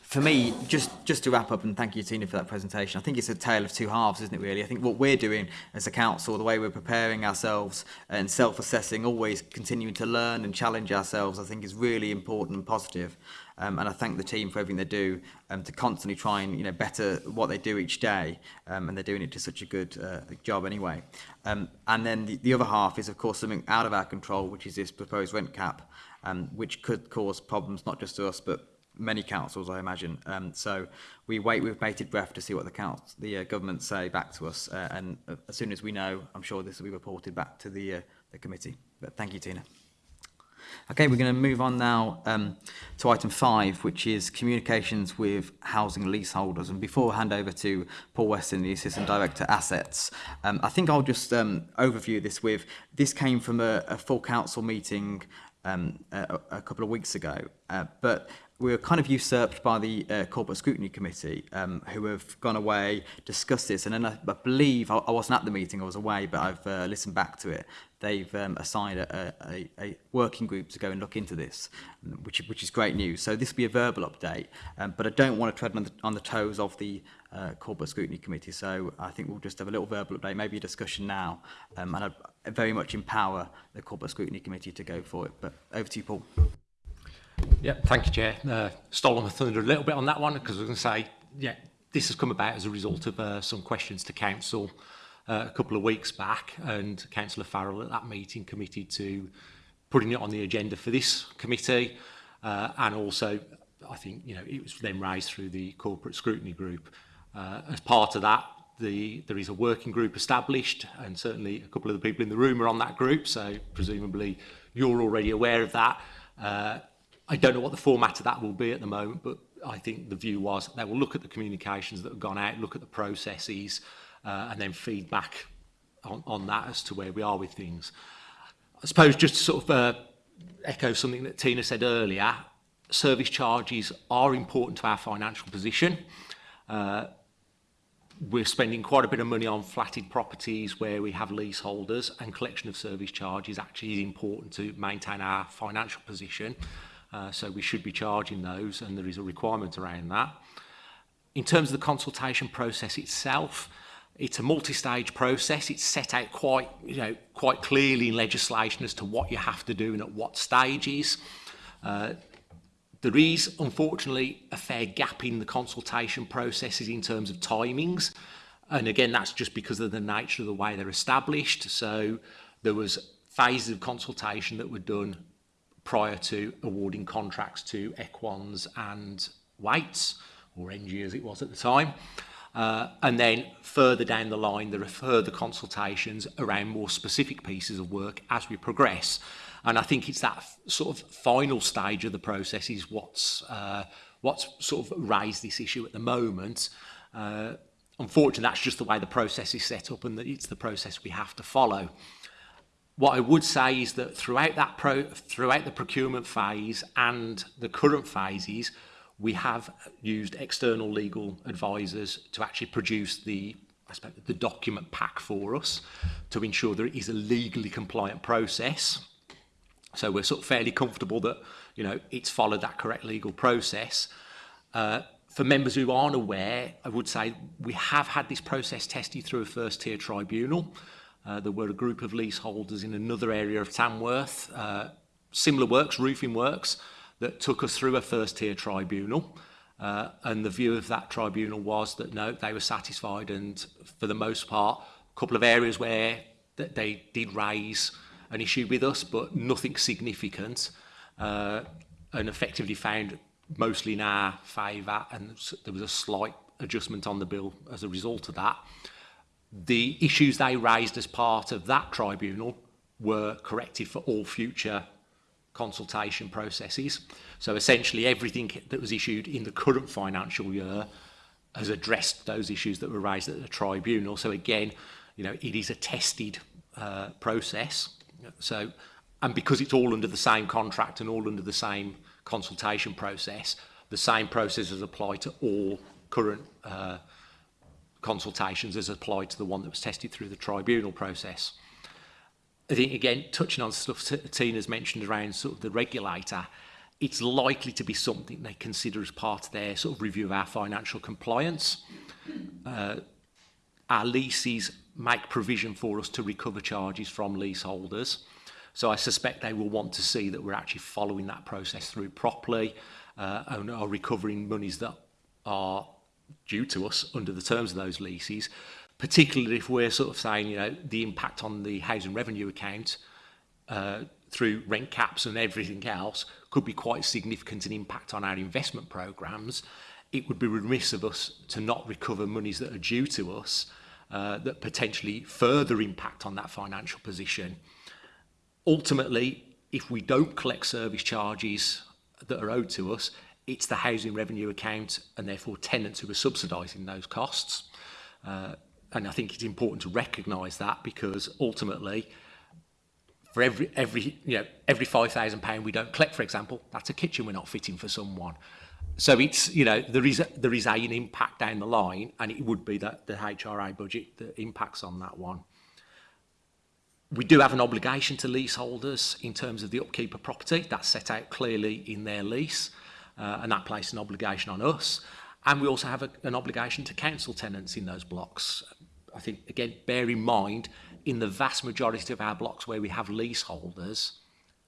For me, just, just to wrap up and thank you, Tina, for that presentation, I think it's a tale of two halves, isn't it, really? I think what we're doing as a council, the way we're preparing ourselves and self-assessing, always continuing to learn and challenge ourselves, I think is really important and positive. Um, and I thank the team for everything they do um, to constantly try and you know better what they do each day, um, and they're doing it to such a good uh, job anyway. Um, and then the, the, other half is of course something out of our control, which is this proposed rent cap, um, which could cause problems not just to us but many councils, I imagine. Um, so we wait with bated breath to see what the council, the uh, government say back to us. Uh, and uh, as soon as we know, I'm sure this will be reported back to the, uh, the committee. But thank you, Tina. Okay, we're going to move on now um, to item five, which is communications with housing leaseholders. And before I hand over to Paul Weston, the Assistant Director Assets, um, I think I'll just um, overview this with, this came from a, a full council meeting um, a, a couple of weeks ago, uh, but we were kind of usurped by the uh, Corporate Scrutiny Committee, um, who have gone away, discussed this, and then I, I believe, I, I wasn't at the meeting, I was away, but I've uh, listened back to it. They've um, assigned a, a, a working group to go and look into this, um, which, which is great news. So this will be a verbal update, um, but I don't want to tread on the, on the toes of the uh, Corporate Scrutiny Committee, so I think we'll just have a little verbal update, maybe a discussion now, um, and I very much empower the Corporate Scrutiny Committee to go for it. But over to you, Paul. Yeah, thank you, Chair. Uh, stolen my thunder a little bit on that one because I was going to say, yeah, this has come about as a result of uh, some questions to Council uh, a couple of weeks back, and Councillor Farrell at that meeting committed to putting it on the agenda for this committee, uh, and also I think you know it was then raised through the corporate scrutiny group. Uh, as part of that, the there is a working group established, and certainly a couple of the people in the room are on that group, so presumably you're already aware of that. Uh, I don't know what the format of that will be at the moment, but I think the view was they will look at the communications that have gone out, look at the processes, uh, and then feedback on, on that as to where we are with things. I suppose just to sort of uh, echo something that Tina said earlier, service charges are important to our financial position. Uh, we're spending quite a bit of money on flatted properties where we have leaseholders and collection of service charges actually is important to maintain our financial position. Uh, so we should be charging those and there is a requirement around that. In terms of the consultation process itself, it's a multi-stage process. It's set out quite, you know, quite clearly in legislation as to what you have to do and at what stages. Uh, there is, unfortunately, a fair gap in the consultation processes in terms of timings. And again, that's just because of the nature of the way they're established. So there was phases of consultation that were done prior to awarding contracts to Equans and Waits, or NG as it was at the time. Uh, and then further down the line, there are further consultations around more specific pieces of work as we progress. And I think it's that sort of final stage of the process is what's, uh, what's sort of raised this issue at the moment. Uh, unfortunately, that's just the way the process is set up and that it's the process we have to follow. What I would say is that throughout that pro throughout the procurement phase and the current phases, we have used external legal advisors to actually produce the I suppose, the document pack for us to ensure that it is a legally compliant process. So we're sort of fairly comfortable that you know it's followed that correct legal process. Uh, for members who aren't aware, I would say we have had this process tested through a first tier tribunal. Uh, there were a group of leaseholders in another area of Tamworth, uh, similar works, roofing works, that took us through a first tier tribunal. Uh, and the view of that tribunal was that no, they were satisfied and for the most part, a couple of areas where that they did raise an issue with us, but nothing significant uh, and effectively found mostly in our favour and there was a slight adjustment on the bill as a result of that the issues they raised as part of that tribunal were corrected for all future consultation processes. So essentially everything that was issued in the current financial year has addressed those issues that were raised at the tribunal. So again, you know, it is a tested uh, process. So, and because it's all under the same contract and all under the same consultation process, the same processes apply to all current uh, consultations as applied to the one that was tested through the tribunal process. I think, again, touching on stuff Tina's mentioned around sort of the regulator, it's likely to be something they consider as part of their sort of review of our financial compliance. Uh, our leases make provision for us to recover charges from leaseholders. So I suspect they will want to see that we're actually following that process through properly uh, and are recovering monies that are due to us under the terms of those leases, particularly if we're sort of saying, you know, the impact on the housing revenue account uh, through rent caps and everything else could be quite significant an impact on our investment programs. It would be remiss of us to not recover monies that are due to us uh, that potentially further impact on that financial position. Ultimately, if we don't collect service charges that are owed to us, it's the housing revenue account and therefore tenants who are subsidising those costs. Uh, and I think it's important to recognise that because ultimately for every every you know every five thousand pound we don't collect, for example, that's a kitchen we're not fitting for someone. So it's you know there is a, there is an impact down the line, and it would be that the HRA budget that impacts on that one. We do have an obligation to leaseholders in terms of the upkeep of property. That's set out clearly in their lease uh, and that places an obligation on us. And we also have a, an obligation to council tenants in those blocks. I think, again, bear in mind, in the vast majority of our blocks where we have leaseholders,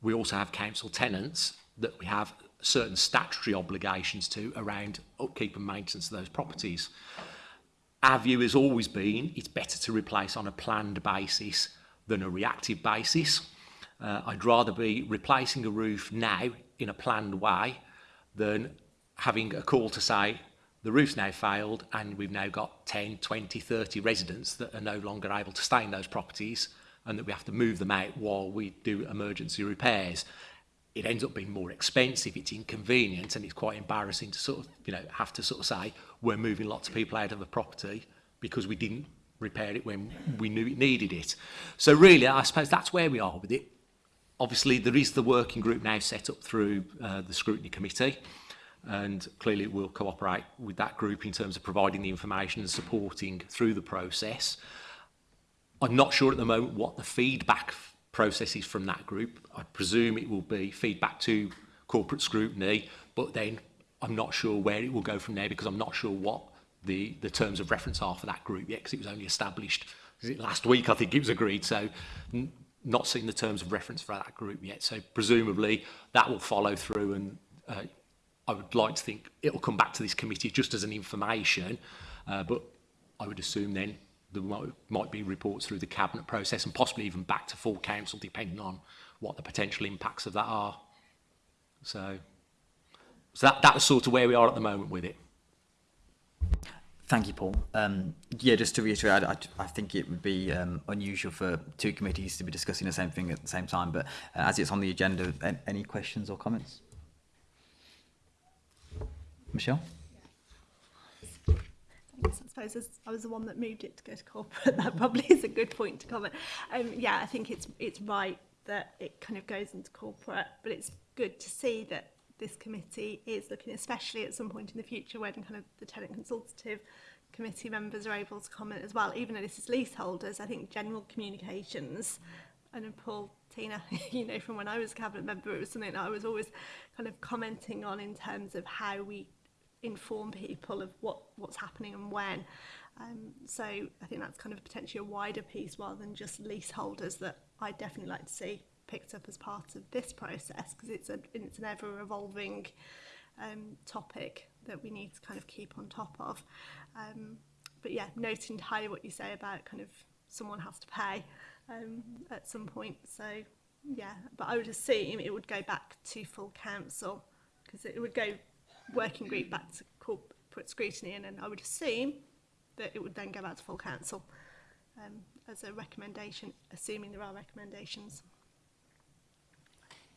we also have council tenants that we have certain statutory obligations to around upkeep and maintenance of those properties. Our view has always been it's better to replace on a planned basis than a reactive basis. Uh, I'd rather be replacing a roof now in a planned way than having a call to say the roof's now failed and we've now got 10, 20, 30 residents that are no longer able to stay in those properties and that we have to move them out while we do emergency repairs. It ends up being more expensive, it's inconvenient and it's quite embarrassing to sort of, you know, have to sort of say we're moving lots of people out of a property because we didn't repair it when we knew it needed it. So really, I suppose that's where we are with it. Obviously, there is the working group now set up through uh, the scrutiny committee, and clearly we'll cooperate with that group in terms of providing the information and supporting through the process. I'm not sure at the moment what the feedback process is from that group. I presume it will be feedback to corporate scrutiny, but then I'm not sure where it will go from there because I'm not sure what the, the terms of reference are for that group yet because it was only established last week I think it was agreed so not seen the terms of reference for that group yet. So presumably that will follow through and uh, I would like to think it will come back to this committee just as an information, uh, but I would assume then there might, be reports through the cabinet process and possibly even back to full council depending on what the potential impacts of that are. So, so that, that was sort of where we are at the moment with it. Thank you, Paul. Um, yeah, just to reiterate, I, I, I think it would be um, unusual for two committees to be discussing the same thing at the same time, but uh, as it's on the agenda, any questions or comments? Michelle? I suppose I was the one that moved it to go to corporate. That probably is a good point to comment. Um, yeah, I think it's it's right that it kind of goes into corporate, but it's good to see that this committee is looking, especially at some point in the future when kind of the tenant consultative committee members are able to comment as well, even though this is leaseholders, I think general communications, and Paul, Tina, you know, from when I was a cabinet member, it was something that I was always kind of commenting on in terms of how we inform people of what, what's happening and when. Um, so I think that's kind of potentially a wider piece rather than just leaseholders that I definitely like to see picked up as part of this process because it's, a, it's an ever-evolving um, topic that we need to kind of keep on top of. Um, but yeah, noting entirely what you say about kind of someone has to pay um, at some point. So yeah, but I would assume it would go back to full council because it would go working group back to corporate scrutiny and then I would assume that it would then go back to full council um, as a recommendation, assuming there are recommendations.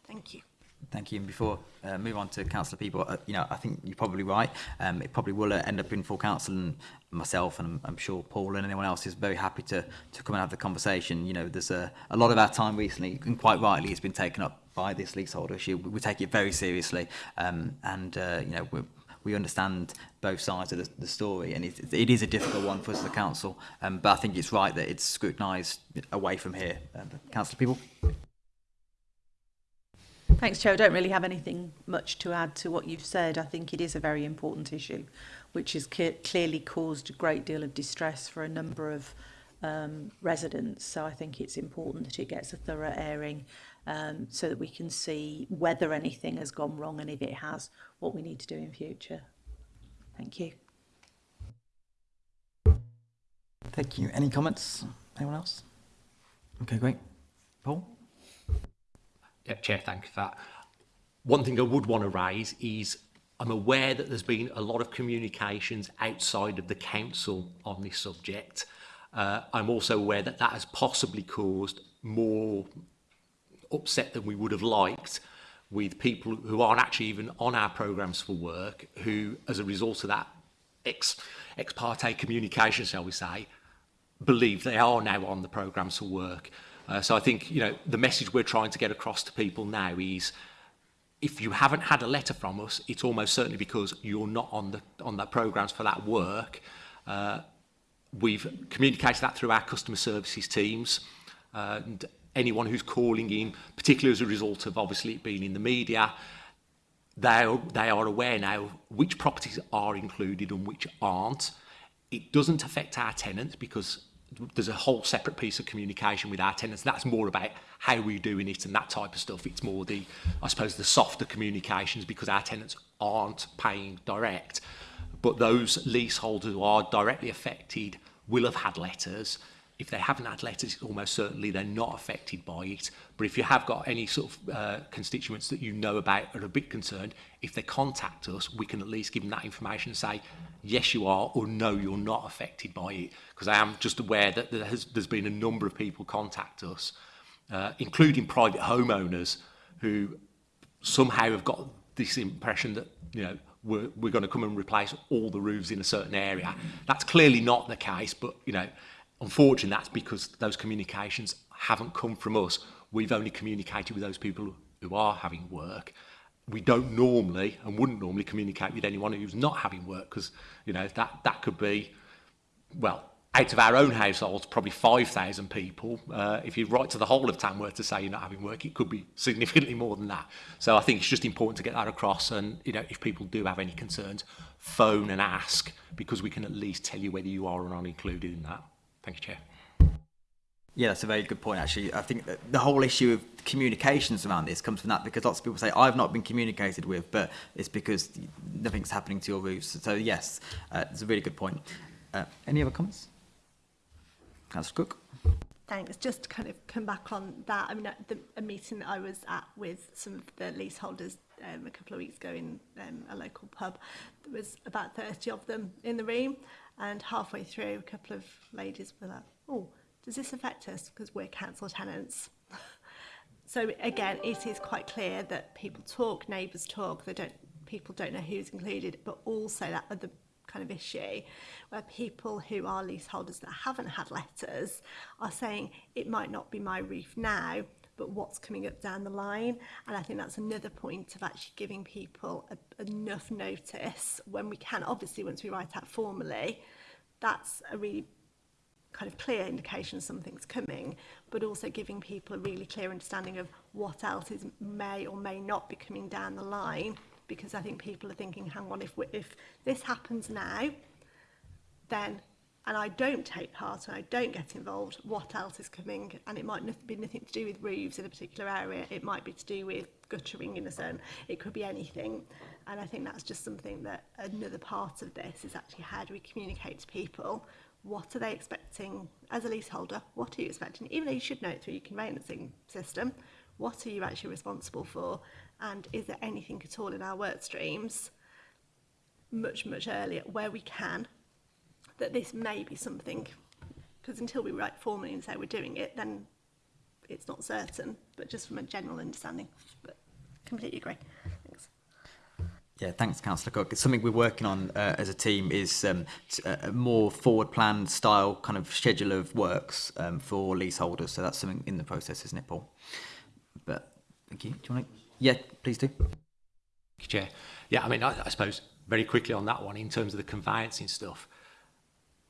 Thank you. Thank you. And before uh, move on to Councillor Peeble, uh, you know, I think you're probably right. Um, it probably will end up in full council and myself and I'm, I'm sure Paul and anyone else is very happy to, to come and have the conversation. You know, there's a, a lot of our time recently, and quite rightly, has been taken up by this leasehold issue. We, we take it very seriously. Um, and, uh, you know, we're, we understand both sides of the, the story and it, it is a difficult one for us as a council um, but I think it's right that it's scrutinised away from here. Um, Councillor People? Thanks, Chair. I don't really have anything much to add to what you've said. I think it is a very important issue, which has clearly caused a great deal of distress for a number of um, residents. So I think it's important that it gets a thorough airing um, so that we can see whether anything has gone wrong and if it has, what we need to do in future. Thank you. Thank you. Any comments? Anyone else? Okay, great. Paul? Chair, thank you for that. One thing I would want to raise is I'm aware that there's been a lot of communications outside of the council on this subject. Uh, I'm also aware that that has possibly caused more upset than we would have liked with people who aren't actually even on our programs for work, who, as a result of that ex, ex parte communication, shall we say, believe they are now on the programs for work. Uh, so I think you know the message we're trying to get across to people now is if you haven't had a letter from us, it's almost certainly because you're not on the on that programs for that work. Uh, we've communicated that through our customer services teams uh, and anyone who's calling in, particularly as a result of obviously it being in the media, they are, they are aware now which properties are included and which aren't. It doesn't affect our tenants because there's a whole separate piece of communication with our tenants. That's more about how we're doing it and that type of stuff. It's more the, I suppose, the softer communications because our tenants aren't paying direct. But those leaseholders who are directly affected will have had letters. If they haven't had letters, almost certainly they're not affected by it. But if you have got any sort of uh, constituents that you know about are a bit concerned, if they contact us, we can at least give them that information and say, yes you are or no you're not affected by it because I am just aware that there has, there's been a number of people contact us uh, including private homeowners who somehow have got this impression that you know we're, we're going to come and replace all the roofs in a certain area that's clearly not the case but you know unfortunately that's because those communications haven't come from us we've only communicated with those people who are having work we don't normally and wouldn't normally communicate with anyone who's not having work because you know that that could be well out of our own households probably 5,000 people uh, if you write to the whole of Tamworth to say you're not having work it could be significantly more than that so I think it's just important to get that across and you know if people do have any concerns phone and ask because we can at least tell you whether you are or not included in that thank you chair Yeah, that's a very good point, actually. I think the whole issue of communications around this comes from that because lots of people say, I've not been communicated with, but it's because nothing's happening to your roofs. So, yes, uh, it's a really good point. Uh, any other comments? Councillor Cook? Thanks. Just to kind of come back on that, I mean, at the, a meeting that I was at with some of the leaseholders um, a couple of weeks ago in um, a local pub, there was about 30 of them in the room, and halfway through, a couple of ladies were like, oh, does this affect us because we're council tenants? so again, it is quite clear that people talk, neighbours talk, they don't, people don't know who's included, but also that other kind of issue where people who are leaseholders that haven't had letters are saying it might not be my roof now but what's coming up down the line and I think that's another point of actually giving people a, enough notice when we can obviously once we write out formally that's a really kind of clear indication something's coming, but also giving people a really clear understanding of what else is may or may not be coming down the line. Because I think people are thinking, hang on, if, we, if this happens now, then and I don't take part and I don't get involved, what else is coming? And it might be nothing to do with roofs in a particular area. It might be to do with guttering in a zone. It could be anything. And I think that's just something that another part of this is actually how do we communicate to people what are they expecting as a leaseholder? What are you expecting? Even though you should know it through your conveyancing system, what are you actually responsible for? And is there anything at all in our work streams much, much earlier where we can that this may be something? Because until we write formally and say we're doing it, then it's not certain, but just from a general understanding. But completely agree. Yeah, thanks, Councillor Cook. It's something we're working on uh, as a team is um, uh, a more forward plan style kind of schedule of works um, for leaseholders. So that's something in the process, isn't it, Paul? But thank you. Do you want to? Yeah, please do. You, Chair. Yeah, I mean, I, I suppose very quickly on that one, in terms of the conveyancing stuff,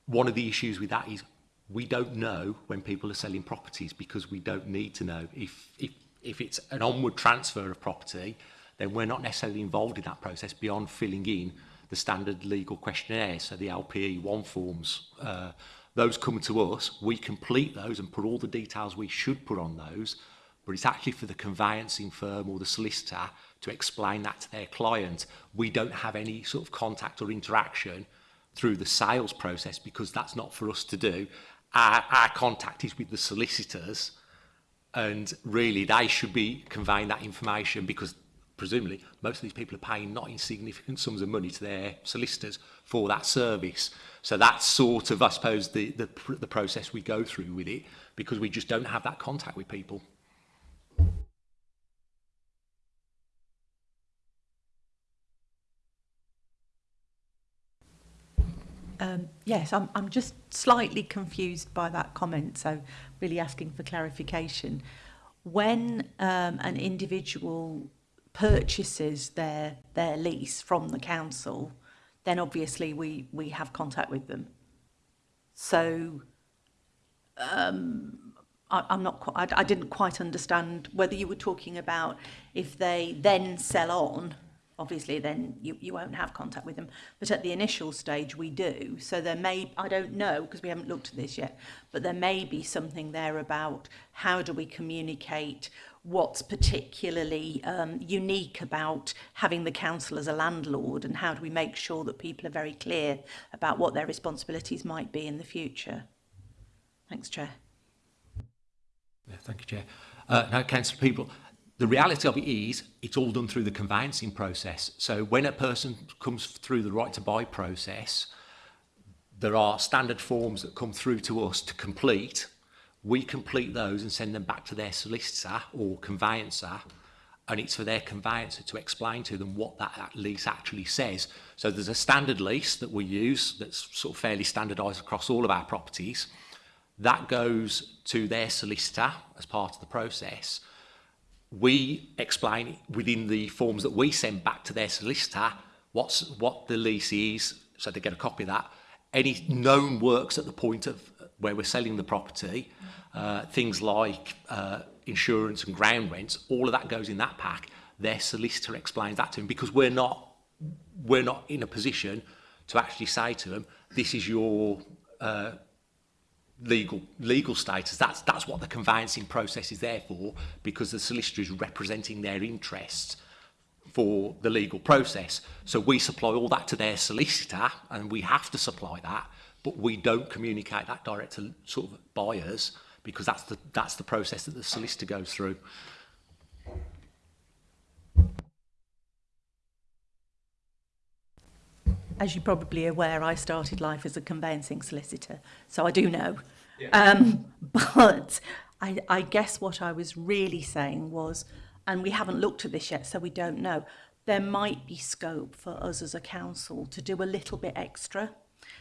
one of the issues with that is we don't know when people are selling properties because we don't need to know if if if it's an onward transfer of property then we're not necessarily involved in that process beyond filling in the standard legal questionnaire, so the LPE 1 forms. Uh, those come to us, we complete those and put all the details we should put on those, but it's actually for the conveyancing firm or the solicitor to explain that to their client. We don't have any sort of contact or interaction through the sales process because that's not for us to do. Our, our contact is with the solicitors and really they should be conveying that information because presumably, most of these people are paying not insignificant sums of money to their solicitors for that service. So that's sort of, I suppose, the, the, the process we go through with it because we just don't have that contact with people. Um, yes, I'm, I'm just slightly confused by that comment, so really asking for clarification. When um, an individual purchases their their lease from the council, then obviously we we have contact with them. So um, I, am not quite, I, I, didn't quite understand whether you were talking about if they then sell on. Obviously, then you, you won't have contact with them. But at the initial stage, we do. So there may, I don't know, because we haven't looked at this yet, but there may be something there about how do we communicate what's particularly um, unique about having the council as a landlord and how do we make sure that people are very clear about what their responsibilities might be in the future. Thanks, Chair. Yeah, thank you, Chair. Uh, now, Council people, the reality of it is it's all done through the conveyancing process. So when a person comes through the right to buy process, there are standard forms that come through to us to complete we complete those and send them back to their solicitor or conveyancer and it's for their conveyancer to explain to them what that lease actually says. So there's a standard lease that we use that's sort of fairly standardised across all of our properties. That goes to their solicitor as part of the process. We explain within the forms that we send back to their solicitor what's, what the lease is, so they get a copy of that, any known works at the point of where we're selling the property, uh, things like uh, insurance and ground rents, all of that goes in that pack. Their solicitor explains that to them because we're not we're not in a position to actually say to them, this is your uh, legal legal status. That's that's what the conveyancing process is there for, because the solicitor is representing their interests for the legal process. So we supply all that to their solicitor, and we have to supply that but we don't communicate that direct to sort of buyers because that's the, that's the process that the solicitor goes through. As you're probably aware, I started life as a conveyancing solicitor, so I do know. Yeah. Um, but I, I guess what I was really saying was, and we haven't looked at this yet, so we don't know, there might be scope for us as a council to do a little bit extra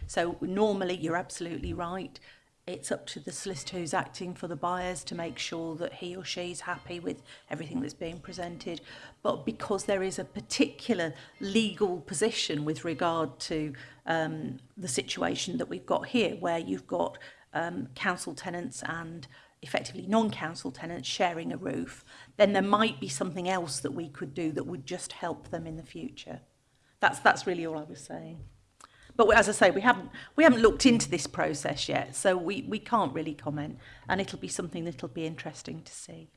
So normally, you're absolutely right. It's up to the solicitor who's acting for the buyers to make sure that he or she's happy with everything that's being presented. But because there is a particular legal position with regard to um, the situation that we've got here, where you've got um, council tenants and effectively non-council tenants sharing a roof, then there might be something else that we could do that would just help them in the future. That's, that's really all I was saying. But as I say, we haven't we haven't looked into this process yet, so we, we can't really comment. And it'll be something that'll be interesting to see.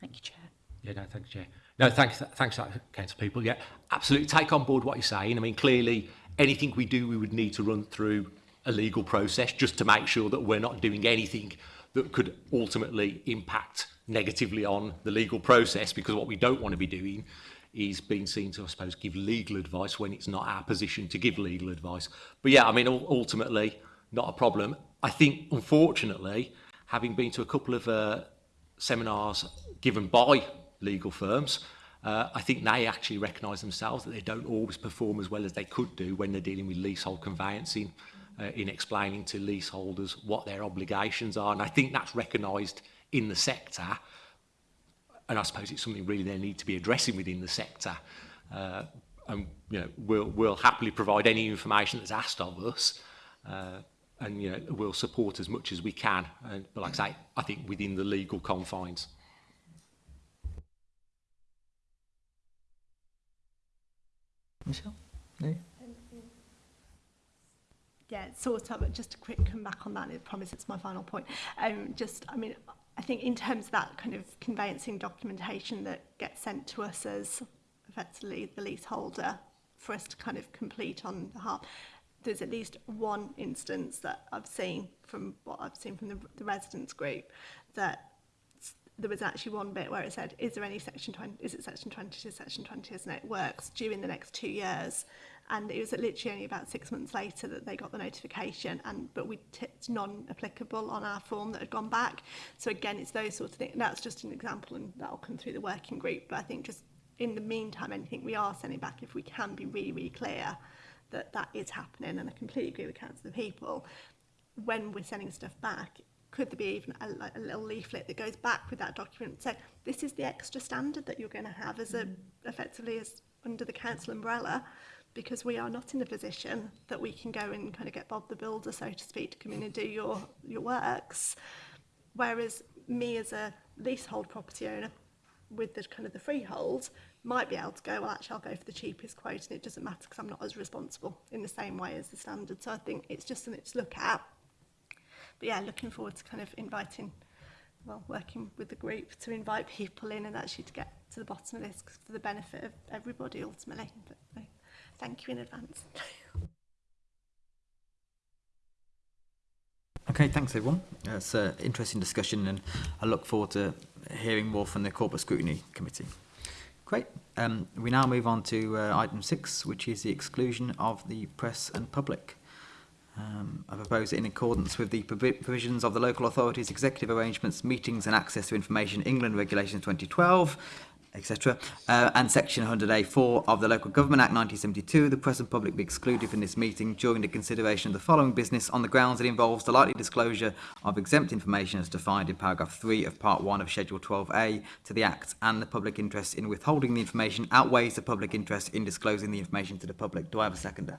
Thank you, Chair. Yeah, no, thanks, Chair. No, thanks, thanks, uh, council people. Yeah, absolutely. Take on board what you're saying. I mean, clearly, anything we do, we would need to run through a legal process just to make sure that we're not doing anything that could ultimately impact negatively on the legal process because what we don't want to be doing is being seen to, I suppose, give legal advice when it's not our position to give legal advice. But yeah, I mean, ultimately, not a problem. I think, unfortunately, having been to a couple of uh, seminars given by legal firms, uh, I think they actually recognise themselves that they don't always perform as well as they could do when they're dealing with leasehold conveyancing uh, in explaining to leaseholders what their obligations are. And I think that's recognised in the sector and I suppose it's something really they need to be addressing within the sector. Uh, and you know, we'll, we'll happily provide any information that's asked of us, uh, and you know, we'll support as much as we can. And, but like I say, I think within the legal confines. Michelle? No? Yeah, sort of, just a quick come back on that, I promise it's my final point. Um, just, I mean, I think in terms of that kind of conveyancing documentation that gets sent to us as effectively the leaseholder for us to kind of complete on the half, there's at least one instance that I've seen from what I've seen from the, the residents group that there was actually one bit where it said, is there any section 20, is it section 20 to section 20 as networks during the next two years? and it was literally only about six months later that they got the notification and but we tipped non-applicable on our form that had gone back so again it's those sorts of things that's just an example and that'll come through the working group but I think just in the meantime anything we are sending back if we can be really really clear that that is happening and I completely agree with Council of People when we're sending stuff back could there be even a, a little leaflet that goes back with that document so this is the extra standard that you're going to have as a mm. effectively as under the council umbrella because we are not in a position that we can go and kind of get Bob the Builder, so to speak, to come in and do your, your works. Whereas me as a leasehold property owner with the kind of the freehold might be able to go, well, actually, I'll go for the cheapest quote and it doesn't matter because I'm not as responsible in the same way as the standard. So I think it's just something to look at. But yeah, looking forward to kind of inviting, well, working with the group to invite people in and actually to get to the bottom of this for the benefit of everybody ultimately. But, Thank you in advance. Okay, thanks everyone. That's an interesting discussion and I look forward to hearing more from the Corporate Scrutiny Committee. Great. Um, we now move on to uh, item six, which is the exclusion of the press and public. Um, I propose that in accordance with the provisions of the Local Authorities Executive Arrangements Meetings and Access to Information England Regulations 2012, etc. Uh, and section 100A4 of the Local Government Act 1972, the press and public be excluded from this meeting during the consideration of the following business on the grounds it involves the likely disclosure of exempt information as defined in paragraph 3 of part 1 of schedule 12A to the Act and the public interest in withholding the information outweighs the public interest in disclosing the information to the public. Do I have a seconder?